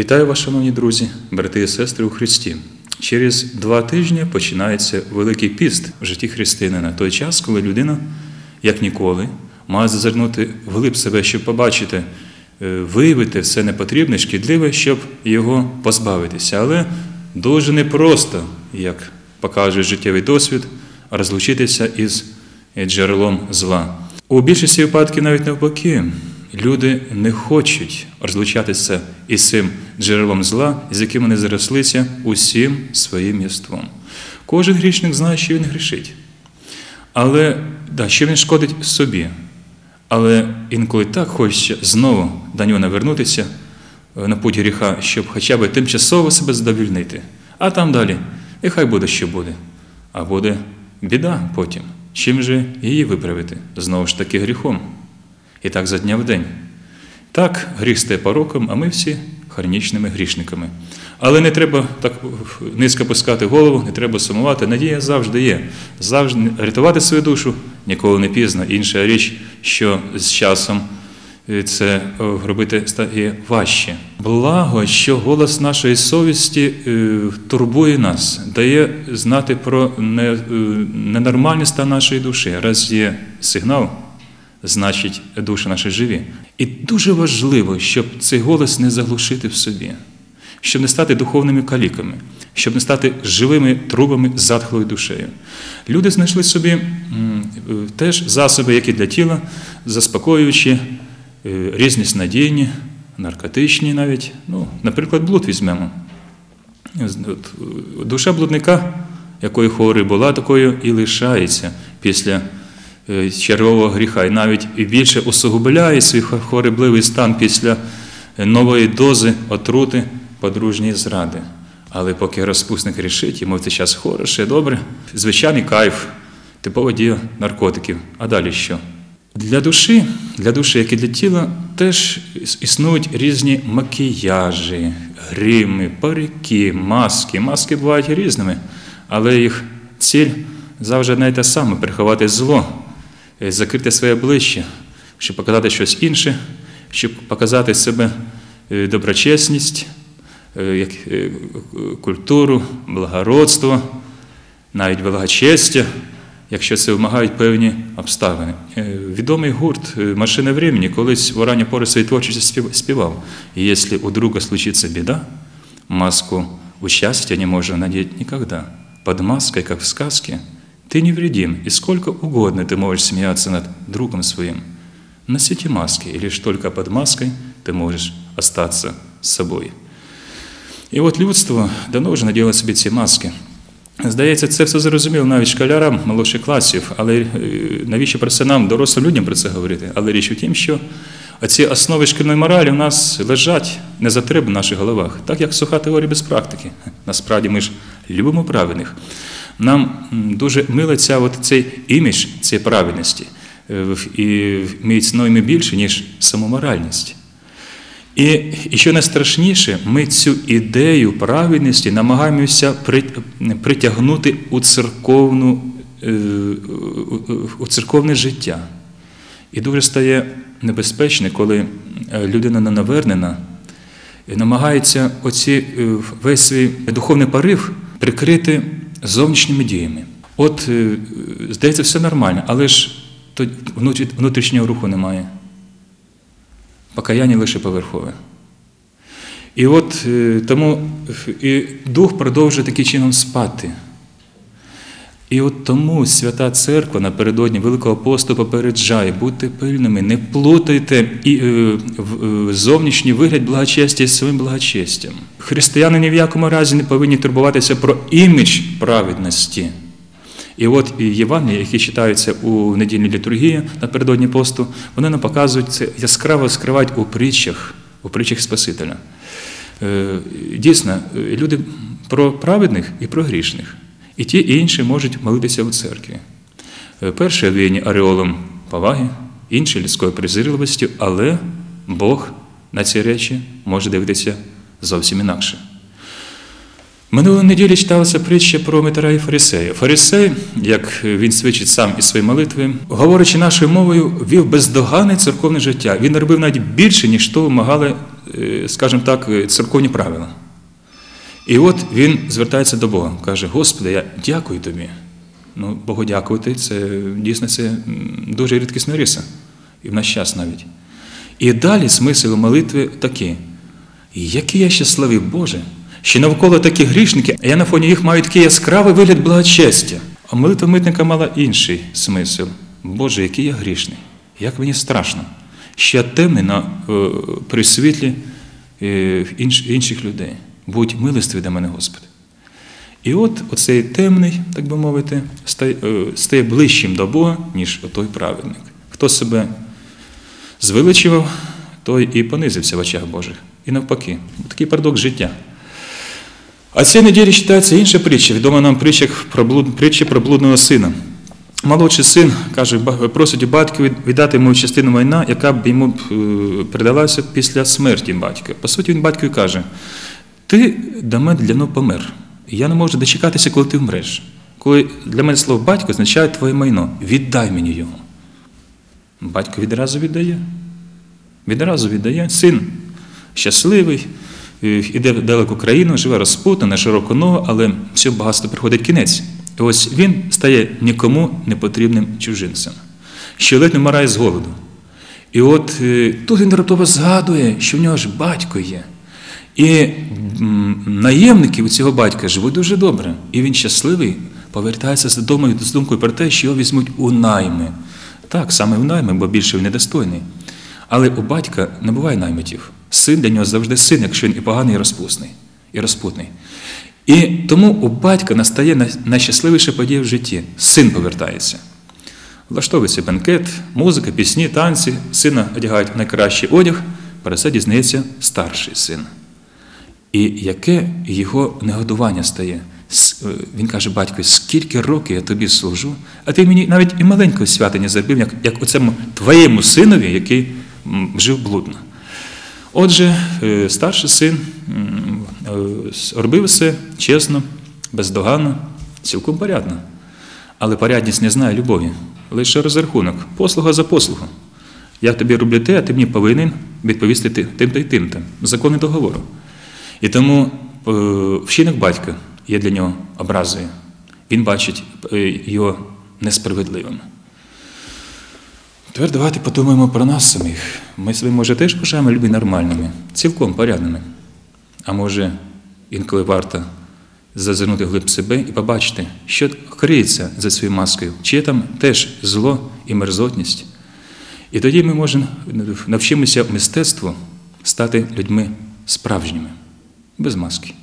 Вітаю вас, шановні друзі, брати і сестри у Христі. Через два тижні починається Великий піст в житті християнина. Той час, коли людина, як ніколи, має зазирнути вглиб себе, щоб побачити, е, виявити все непотрібне, шкідливе, щоб його позбавитися. Але дуже непросто, як показує життєвий досвід, розлучитися із джерелом зла. У більшості випадків навіть навпаки. Люди не хочуть розлучатися із цим джерелом зла, з яким вони зарослися усім своїм єством. Кожен грішник знає, що він грішить. Але да, що він шкодить собі. Але інколи так хочеться знову до нього навернутися е, на путь гріха, щоб хоча б тимчасово себе задовільнити. А там далі, і хай буде, що буде. А буде біда потім. Чим же її виправити? Знову ж таки гріхом. І так за дня в день. Так, гріх стає пороком, а ми всі хронічними грішниками. Але не треба так низько пускати голову, не треба сумувати. Надія завжди є. Завжди рятувати свою душу ніколи не пізно. Інша річ, що з часом це робити стає важче. Благо, що голос нашої совісті турбує нас, дає знати про ненормальний стан нашої душі. Раз є сигнал значить душі наші живі. І дуже важливо, щоб цей голос не заглушити в собі, щоб не стати духовними каліками, щоб не стати живими трубами затхлою душею. Люди знайшли собі теж засоби, які для тіла, заспокоюючи, різні снадійні, наркотичні навіть. Ну, Наприклад, блуд візьмемо. Душа блудника, якої хворий була, такою і лишається після червового гріха, і навіть більше усугубляє свій хворобливий стан після нової дози отрути подружньої зради. Але поки розпусник рішить, йому в цей час хороше, добре, звичайний кайф, типова дія наркотиків. А далі що? Для душі, для душі, як і для тіла, теж існують різні макіяжі, грими, парики, маски. Маски бувають різними, але їх ціль завжди не те саме приховати зло закрити своє обличчя, щоб показати щось інше, щоб показати себе доброчесність, культуру, благородство, навіть благочестя, якщо це вимагають певні обставини. Відомий гурт «Машина времени» колись в ранній пори своєї творчості співав. Якщо у друга случиться біда, маску участия не можно надеть никогда. Под маской, как в сказке, ты невредим, и сколько угодно ты можешь смеяться над другом своим. Носите маски, и лишь только под маской ты можешь остаться собой. І от людство давно вже наділо собі ці маски. Здається, це все зрозуміло навіть школярам молодших класів, але навіщо про це нам, дорослим людям про це говорити? Але річ у тім, що ці основи шкільної моралі у нас лежать не затреб в наших головах, так як суха теорія без практики. Насправді ми ж любимо правильних. Нам дуже мило ця от цей імідж цієї правильності, і ми цінуємо більше, ніж самоморальність. І, і що найстрашніше, ми цю ідею правильності намагаємося притягнути у, церковну, у церковне життя. І дуже стає небезпечно, коли людина ненавернена намагається оці, весь свій духовний порив прикрити зовнішніми діями. От, здається, все нормально, але ж внутрішнього руху немає. Покаяння лише поверхове. І от тому і дух продовжує таким чином спати. І от тому Свята Церква напередодні Великого посту попереджає, будьте пильними, не плутайте і, е, зовнішній вигляд благочестя з своїм благочестям. Християни ні в якому разі не повинні турбуватися про імідж праведності. І от Євангелії, які читаються у недільній літургії напередодні посту, вони нам показують це яскраво скривають у притчах, у притчах Спасителя. Дійсно, люди про праведних і про грішних. І ті, і інші можуть молитися у церкві. Перші обвіяні ореолом поваги, інші людською презирливістю, але Бог на ці речі може дивитися зовсім інакше. Минулої неділі читалася притча про Митара і Фарисея. Фарисей, як він свідчить сам із своєї молитви, говорячи нашою мовою, вів бездоганне церковне життя. Він робив навіть більше, ніж то вимагали е, скажімо так, е, церковні правила. І от він звертається до Бога, каже: Господи, я дякую тобі. Ну, Богу дякувати, це дійсно це дуже рідкісна риса, і в наш час навіть. І далі смисл молитви такий. Який я щасливий Боже, що навколо такі грішники, а я на фоні їх маю такий яскравий вигляд благочестя. А молитва митника мала інший смисл. Боже, який я грішний, як мені страшно, що я темний на, е, при світлі е, інш, інших людей. Будь милостивий до мене, Господи. І от оцей темний, так би мовити, стає, е, ближчим до Бога, ніж той праведник. Хто себе звеличував, той і понизився в очах Божих. І навпаки, такий парадокс життя. А цієї неділі читається інша притча, відома нам притча про, блуд, притча про блудного сина. Молодший син каже, просить у батька віддати йому частину майна, яка б йому е, передалася після смерті батька. По суті, він батькові каже: ти до мене для давно помер. Я не можу дочекатися, коли ти вмреш. Коли для мене слово батько означає твоє майно. Віддай мені його. Батько відразу віддає. Відразу віддає. Син щасливий, е, іде в далеку країну, живе розпутно, на широку ногу, але все багатство приходить кінець. І ось він стає нікому непотрібним чужинцем, що ледь не вмирає з голоду. І от е, тут він раптово згадує, що в нього ж батько є. І наємники у цього батька живуть дуже добре. І він щасливий, повертається з додому з думкою про те, що його візьмуть у найми. Так, саме в найми, бо більше він недостойний. Але у батька не буває наймитів. Син для нього завжди син, якщо він і поганий, і розпусний, і розпутний. І тому у батька настає най- найщасливіша подія в житті. Син повертається. Влаштовується бенкет, музика, пісні, танці, сина одягають найкращий одяг, про це дізнається старший син. І яке його негодування стає? Е, Він каже, батько, скільки років я тобі служу, а ти мені навіть і маленького свята не зробив, як, як оцему твоєму синові, який жив блудно. Отже, е, старший син е, робив все чесно, бездоганно, цілком порядно. Але порядність не знає любові, лише розрахунок, послуга за послугу. Я тобі роблю те, а ти мені повинен відповісти тим-то й тим-то. Закони договору. І тому е, вчинок батька є для нього образою. Він бачить е, його несправедливим. Тепер давайте подумаємо про нас самих. Ми себе, може, теж вважаємо людьми нормальними, цілком порядними. А може, інколи варто зазирнути глиб себе і побачити, що криється за цією маскою, чи є там теж зло і мерзотність. І тоді ми можемо навчимося мистецтву стати людьми справжніми, без маски.